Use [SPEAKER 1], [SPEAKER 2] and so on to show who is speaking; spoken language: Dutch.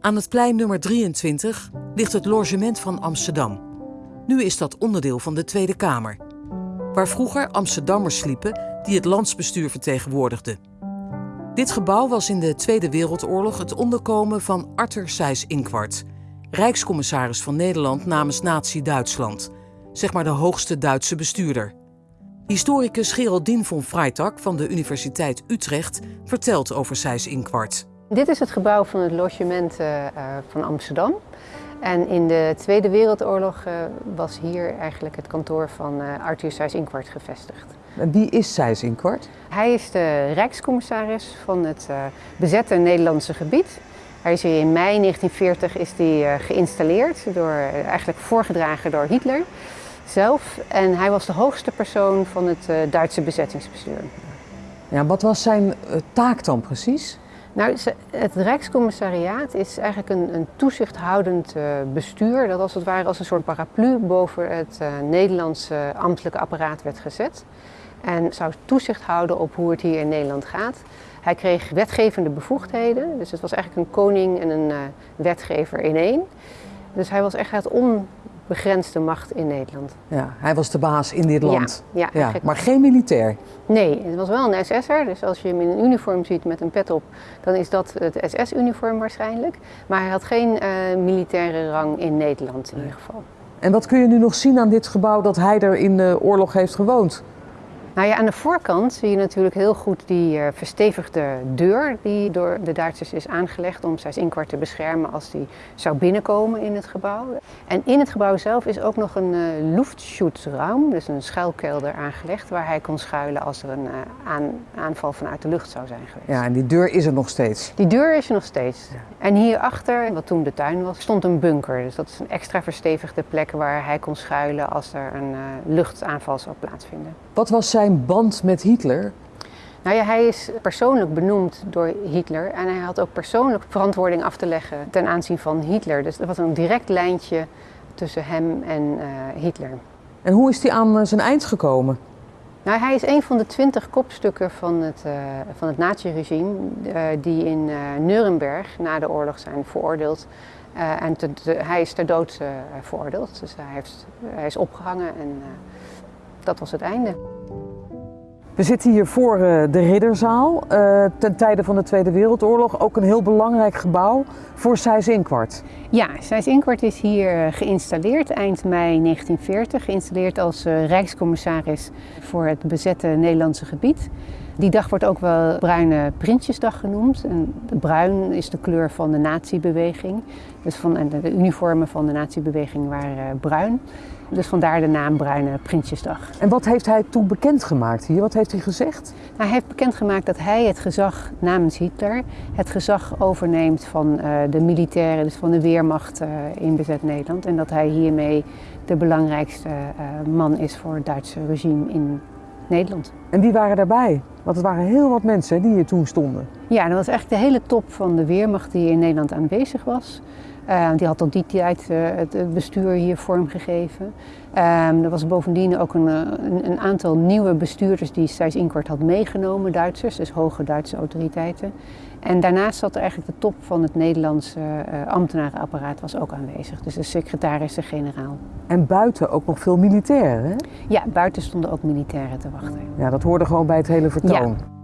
[SPEAKER 1] Aan het plein nummer 23 ligt het logement van Amsterdam. Nu is dat onderdeel van de Tweede Kamer, waar vroeger Amsterdammers sliepen die het landsbestuur vertegenwoordigden. Dit gebouw was in de Tweede Wereldoorlog het onderkomen van Arthur Seyss-Inquart, Rijkscommissaris van Nederland namens Nazi-Duitsland, zeg maar de hoogste Duitse bestuurder. Historicus Geraldine von Freitag van de Universiteit Utrecht vertelt over Seyss-Inquart.
[SPEAKER 2] Dit is het gebouw van het logement uh, van Amsterdam. En in de Tweede Wereldoorlog uh, was hier eigenlijk het kantoor van Arthur Seyss-Inquart gevestigd.
[SPEAKER 3] Wie is Seyss-Inquart?
[SPEAKER 2] Hij is de rijkscommissaris van het bezette Nederlandse gebied. Hij is hier in mei 1940 is die, geïnstalleerd, door, eigenlijk voorgedragen door Hitler zelf. En hij was de hoogste persoon van het Duitse bezettingsbestuur.
[SPEAKER 3] Ja, wat was zijn taak dan precies?
[SPEAKER 2] Nou, het Rijkscommissariaat is eigenlijk een, een toezichthoudend uh, bestuur dat als het ware als een soort paraplu boven het uh, Nederlandse ambtelijke apparaat werd gezet. En zou toezicht houden op hoe het hier in Nederland gaat. Hij kreeg wetgevende bevoegdheden, dus het was eigenlijk een koning en een uh, wetgever in één. Dus hij was echt het on, begrensde macht in Nederland.
[SPEAKER 3] Ja, hij was de baas in dit land.
[SPEAKER 2] Ja, ja,
[SPEAKER 3] maar geen militair.
[SPEAKER 2] Nee, het was wel een SS'er. Dus als je hem in een uniform ziet met een pet op, dan is dat het SS-uniform waarschijnlijk. Maar hij had geen uh, militaire rang in Nederland in ieder geval.
[SPEAKER 3] En wat kun je nu nog zien aan dit gebouw dat hij er in de oorlog heeft gewoond?
[SPEAKER 2] Nou ja, aan de voorkant zie je natuurlijk heel goed die uh, verstevigde deur die door de Duitsers is aangelegd om Seyss-Inquart te beschermen als die zou binnenkomen in het gebouw. En in het gebouw zelf is ook nog een uh, Luftschutzraum, dus een schuilkelder aangelegd waar hij kon schuilen als er een uh, aan, aanval vanuit de lucht zou zijn geweest.
[SPEAKER 3] Ja, en die deur is er nog steeds?
[SPEAKER 2] Die deur is er nog steeds. Ja. En hierachter, wat toen de tuin was, stond een bunker. Dus dat is een extra verstevigde plek waar hij kon schuilen als er een luchtaanval zou plaatsvinden.
[SPEAKER 3] Wat was zijn band met Hitler?
[SPEAKER 2] Nou ja, hij is persoonlijk benoemd door Hitler en hij had ook persoonlijk verantwoording af te leggen ten aanzien van Hitler. Dus er was een direct lijntje tussen hem en uh, Hitler.
[SPEAKER 3] En hoe is hij aan zijn eind gekomen?
[SPEAKER 2] Nou, hij is een van de twintig kopstukken van het, uh, van het naziregime uh, die in uh, Nuremberg na de oorlog zijn veroordeeld. en te, te, hij is ter dood veroordeeld, dus hij, heeft, hij is opgehangen en dat was het einde.
[SPEAKER 3] We zitten hier voor de Ridderzaal, uh, ten tijde van de Tweede Wereldoorlog. Ook een heel belangrijk gebouw voor Seyss-Inquart.
[SPEAKER 2] Ja, Seyss-Inquart is hier geïnstalleerd eind mei 1940. Geïnstalleerd als Rijkscommissaris voor het bezette Nederlandse gebied. Die dag wordt ook wel Bruine Prinsjesdag genoemd. En bruin is de kleur van de natiebeweging. Dus van, en de uniformen van de natiebeweging waren uh, bruin. Dus vandaar de naam Bruine Prinsjesdag.
[SPEAKER 3] En wat heeft hij toen bekendgemaakt hier? Wat heeft hij gezegd?
[SPEAKER 2] Nou, hij heeft bekendgemaakt dat hij het gezag namens Hitler, het gezag overneemt van uh, de militairen, dus van de Weermacht uh, in bezet Nederland. En dat hij hiermee de belangrijkste uh, man is voor het Duitse regime in Nederland.
[SPEAKER 3] En wie waren daarbij? Want het waren heel wat mensen die hier toen stonden.
[SPEAKER 2] Ja, dat was echt de hele top van de Weermacht die in Nederland aanwezig was. Uh, die had tot die tijd uh, het bestuur hier vormgegeven. Um, er was bovendien ook een, een, een, aantal nieuwe bestuurders die Seyss-Inquart had meegenomen, Duitsers, dus hoge Duitse autoriteiten. En daarnaast zat er eigenlijk de top van het Nederlandse uh, ambtenarenapparaat was ook aanwezig, dus de secretaris-generaal.
[SPEAKER 3] En buiten ook nog veel militairen, hè?
[SPEAKER 2] Ja, buiten stonden ook militairen te wachten.
[SPEAKER 3] Ja, dat hoorde gewoon bij het hele vertoon.
[SPEAKER 2] Ja.